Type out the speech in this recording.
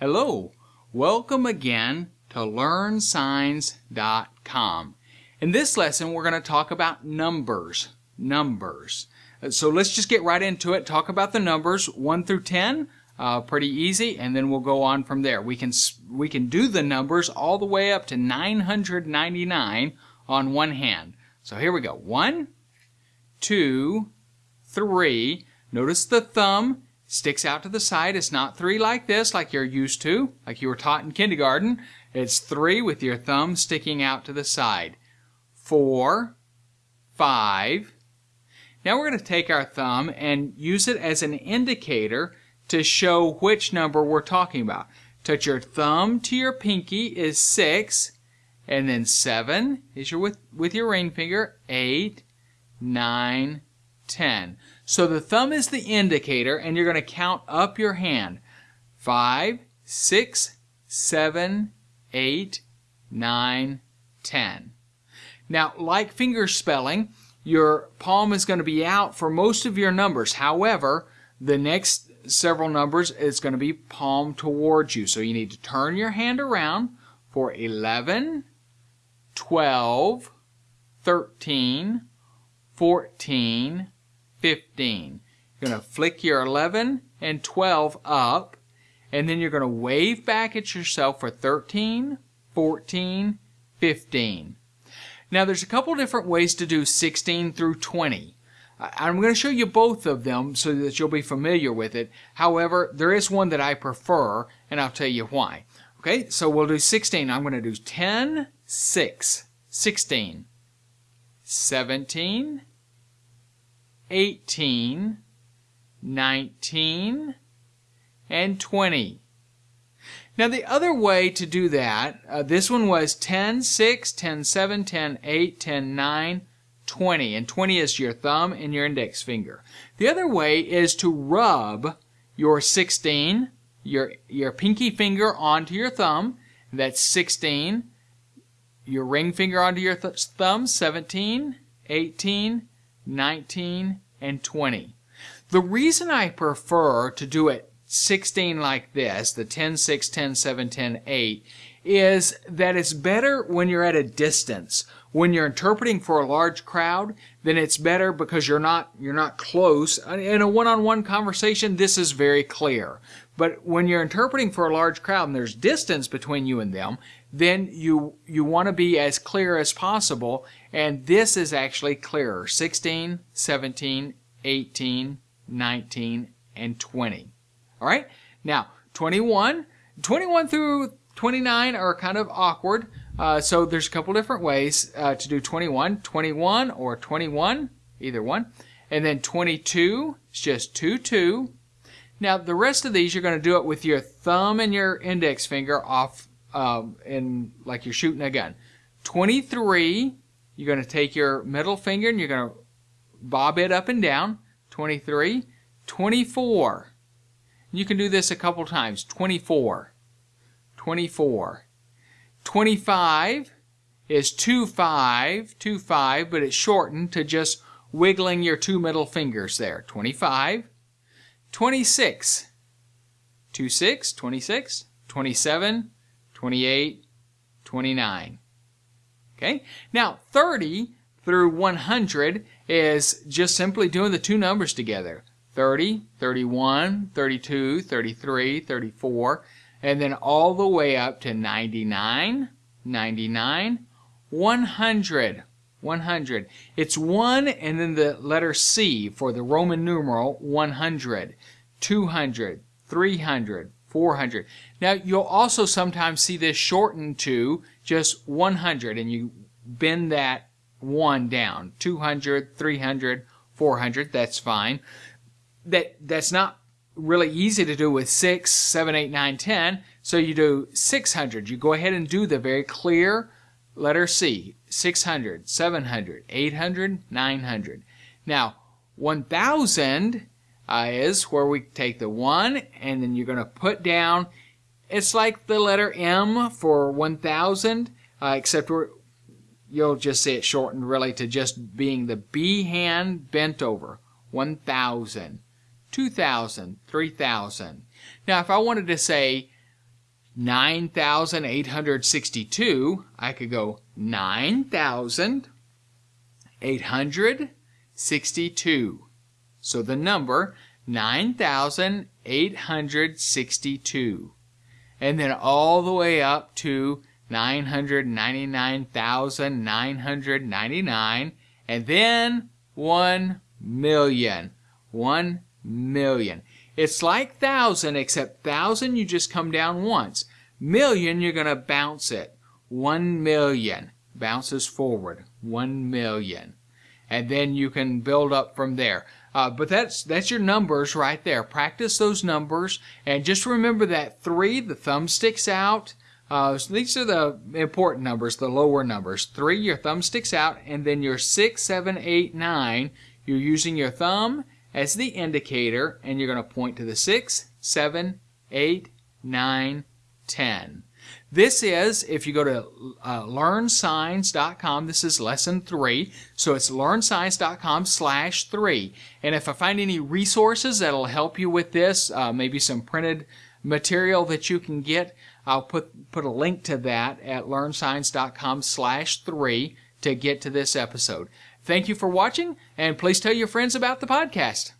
Hello, welcome again to LearnSigns.com. In this lesson, we're going to talk about numbers. Numbers. So let's just get right into it. Talk about the numbers 1 through 10. Uh, pretty easy, and then we'll go on from there. We can we can do the numbers all the way up to 999 on one hand. So here we go. One, two, three. Notice the thumb sticks out to the side. It's not three like this, like you're used to, like you were taught in kindergarten. It's three with your thumb sticking out to the side. Four, five. Now we're going to take our thumb and use it as an indicator to show which number we're talking about. Touch your thumb to your pinky is six, and then seven is your with, with your ring finger, eight, nine, ten. So the thumb is the indicator, and you're going to count up your hand. Five, six, seven, eight, nine, ten. Now, like finger spelling, your palm is going to be out for most of your numbers. However, the next several numbers is going to be palm towards you. So you need to turn your hand around for 11, 12, 13, 14, 15. You're going to flick your 11 and 12 up, and then you're going to wave back at yourself for 13, 14, 15. Now there's a couple different ways to do 16 through 20. I'm going to show you both of them so that you'll be familiar with it. However, there is one that I prefer, and I'll tell you why. Okay, so we'll do 16. I'm going to do 10, 6, 16, 17, 18, 19, and 20. Now the other way to do that, uh, this one was 10, 6, 10, 7, 10, 8, 10, 9, 20. And 20 is your thumb and your index finger. The other way is to rub your 16, your, your pinky finger onto your thumb. That's 16. Your ring finger onto your th thumb, 17, 18, 19, and 20. The reason I prefer to do it 16 like this, the 10, 6, 10, 7, 10, 8, is that it's better when you're at a distance. When you're interpreting for a large crowd, then it's better because you're not you're not close. In a one-on-one conversation, this is very clear. But when you're interpreting for a large crowd and there's distance between you and them, then you you want to be as clear as possible and this is actually clearer 16 17 18 19 and 20 all right now 21 21 through 29 are kind of awkward uh, so there's a couple different ways uh, to do 21 21 or 21 either one. And then 22 is just 2 2 now the rest of these you're going to do it with your thumb and your index finger off um, in like you're shooting a gun. 23, you're going to take your middle finger and you're going to bob it up and down. 23, 24. You can do this a couple times. 24, 24. 25 is 2 5, 2 5, but it's shortened to just wiggling your two middle fingers there. 25, 26, 2 6, 26, 27, 28, 29. Okay? Now, 30 through 100 is just simply doing the two numbers together. 30, 31, 32, 33, 34, and then all the way up to 99, 99, 100, 100. It's 1 and then the letter C for the Roman numeral 100, 200, 300, 400. Now you'll also sometimes see this shortened to just 100 and you bend that 1 down. 200, 300, 400, that's fine. That That's not really easy to do with 6, 7, 8, 9, 10. So you do 600. You go ahead and do the very clear letter C. 600, 700, 800, 900. Now 1000 uh, is where we take the 1 and then you're going to put down, it's like the letter M for 1000, uh, except you'll just see it shortened really to just being the B hand bent over. 1000, 2000, 3000. Now if I wanted to say 9,862, I could go 9,862. So the number 9,862. And then all the way up to 999,999 and then 1 million. 1 million. It's like thousand, except thousand you just come down once. Million, you're going to bounce it. 1 million. Bounces forward. 1 million. And then you can build up from there. Uh, but that's that's your numbers right there. Practice those numbers, and just remember that three. The thumb sticks out. Uh, so these are the important numbers, the lower numbers. Three, your thumb sticks out, and then your six, seven, eight, nine. You're using your thumb as the indicator, and you're going to point to the six, seven, eight, nine, ten. This is, if you go to uh, this is lesson three. So it's learnsigns.com slash three. And if I find any resources that'll help you with this, uh, maybe some printed material that you can get, I'll put, put a link to that at learnsigns.com slash three to get to this episode. Thank you for watching, and please tell your friends about the podcast.